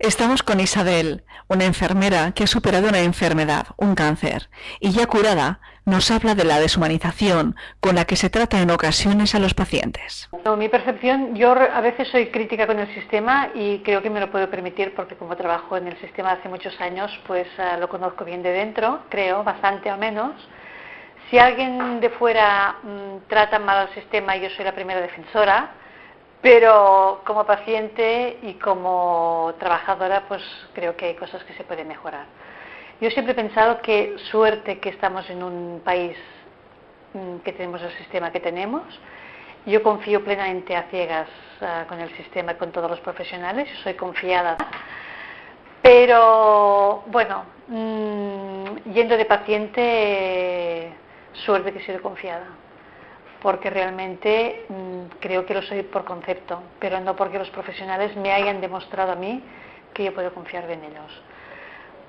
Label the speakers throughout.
Speaker 1: Estamos con Isabel, una enfermera que ha superado una enfermedad, un cáncer, y ya curada, nos habla de la deshumanización con la que se trata en ocasiones a los pacientes.
Speaker 2: mi percepción, yo a veces soy crítica con el sistema y creo que me lo puedo permitir porque como trabajo en el sistema hace muchos años, pues ah, lo conozco bien de dentro, creo, bastante al menos. Si alguien de fuera mm, trata mal al sistema, yo soy la primera defensora pero como paciente y como trabajadora, pues creo que hay cosas que se pueden mejorar. Yo siempre he pensado que suerte que estamos en un país mm, que tenemos el sistema que tenemos. Yo confío plenamente a ciegas ah, con el sistema y con todos los profesionales, soy confiada. Pero bueno, mm, yendo de paciente, suerte que he sido confiada porque realmente mm, creo que lo soy por concepto, pero no porque los profesionales me hayan demostrado a mí que yo puedo confiar en ellos.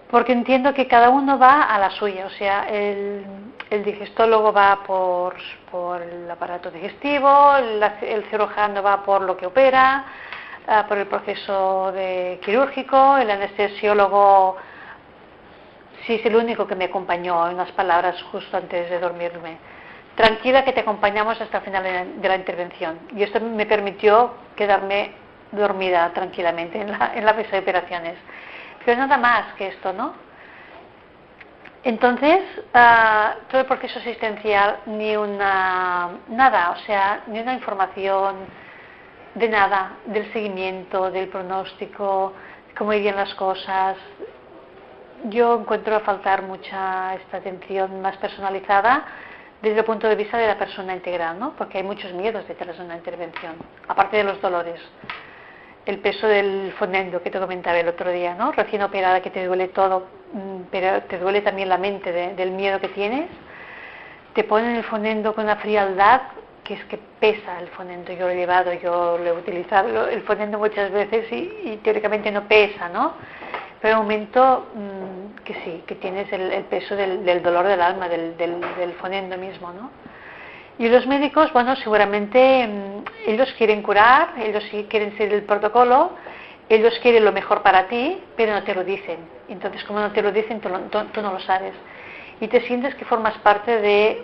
Speaker 2: Porque entiendo que cada uno va a la suya, o sea, el, digestólogo va por, el aparato digestivo, el, cirujano va por lo que opera, ah, por el proceso de quirúrgico, el anestesiólogo sí es el único que me acompañó en unas palabras justo antes de dormirme tranquila que te acompañamos hasta el final de la intervención. Y esto me permitió quedarme dormida tranquilamente en la, mesa de operaciones. Pero nada más que esto, ¿no? Entonces, ah, todo el proceso asistencial, ni una, nada, o sea, ni una información de nada, del seguimiento, del pronóstico, cómo irían las cosas. Yo encuentro a faltar mucha esta atención más personalizada desde el punto de vista de la persona integral, ¿no? porque hay muchos miedos detrás de una intervención, aparte de los dolores. El peso del fonendo que te comentaba el otro día, ¿no? recién operada que te duele todo, mm, pero te duele también la mente del miedo que tienes. Te ponen el fonendo con una frialdad que es que pesa el fonendo. Yo lo he llevado, yo lo he utilizado el fonendo muchas veces y, y teóricamente no pesa, ¿no? Pero un momento mm, que sí, que tienes el, peso del, dolor del alma, del, del, fonendo mismo, ¿no? Y los médicos, bueno, seguramente mm, ellos quieren curar, ellos quieren seguir el protocolo, ellos quieren lo mejor para ti, pero no te lo dicen. Entonces, como no te lo dicen, tú, tú no lo sabes. Y te sientes que formas parte de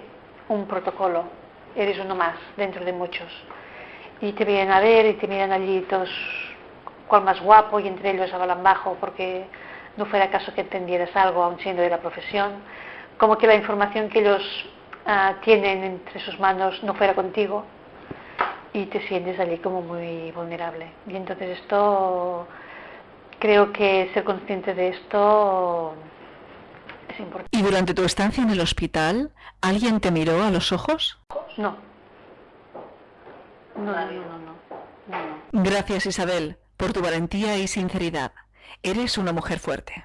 Speaker 2: un protocolo, eres uno más dentro de muchos. Y te vienen a ver y te miran allí todos más guapo y entre ellos hablan bajo porque no fuera caso que entendieras algo aun siendo de la profesión, como que la información que ellos ah, tienen entre sus manos no fuera contigo y te sientes allí como muy vulnerable. Y entonces esto, creo que ser consciente de esto es importante.
Speaker 1: ¿Y durante tu estancia en el hospital, alguien te miró a los ojos?
Speaker 2: No. No, no, no, no.
Speaker 1: Gracias Isabel por tu valentía y sinceridad. Eres una mujer fuerte.